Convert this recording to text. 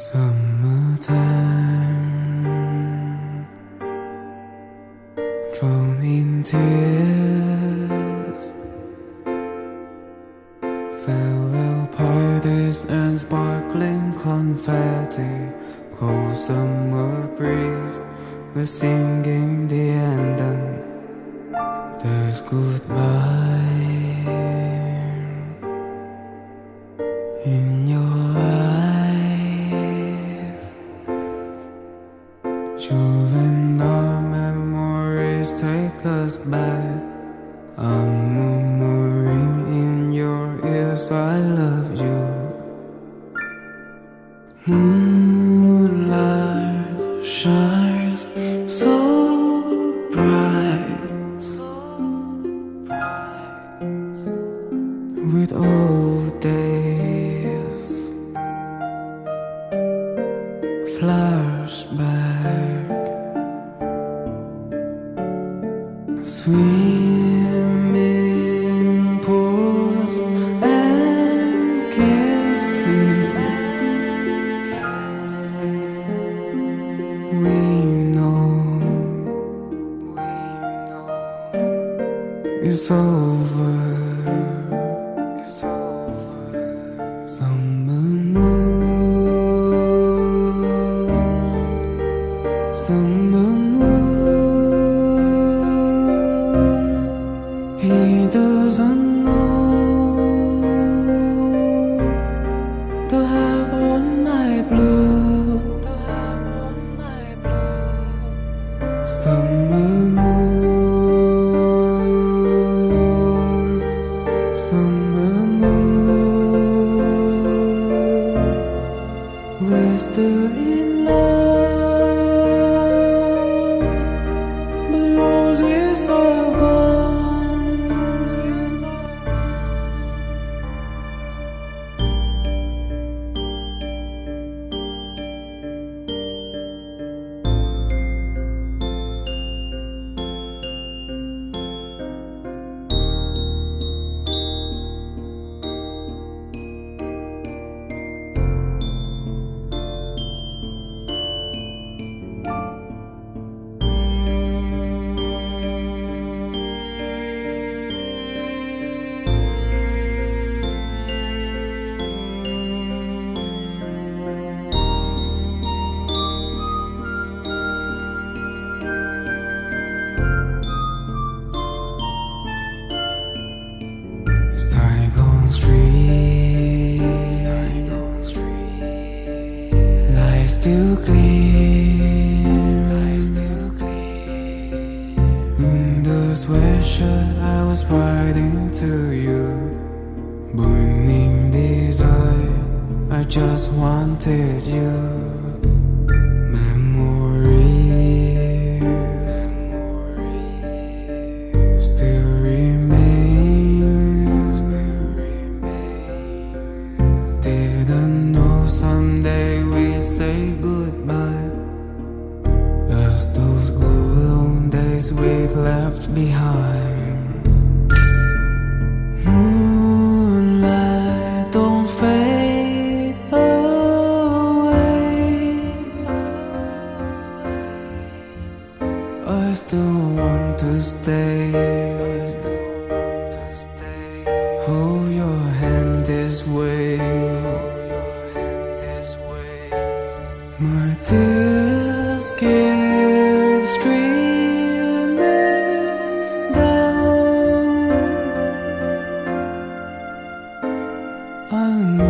Summertime. Drawn in tears. Farewell parties and sparkling confetti. Cold summer breeze. We're singing the anthem. There's goodbye. I love you. Moonlight shines so bright, so bright with old days flashback swimming it's over. It's over. Summer moon. Summer moon. He doesn't still gleam, light still gleam. In the sweatshirt I was writing to you, burning desire. I just wanted you. Memories, still remain, still remain. Didn't know someday we'd say goodbye. As those old days we left behind. Moonlight, don't fade away. I still want to stay. Hold your hand My tears keep streaming down. I know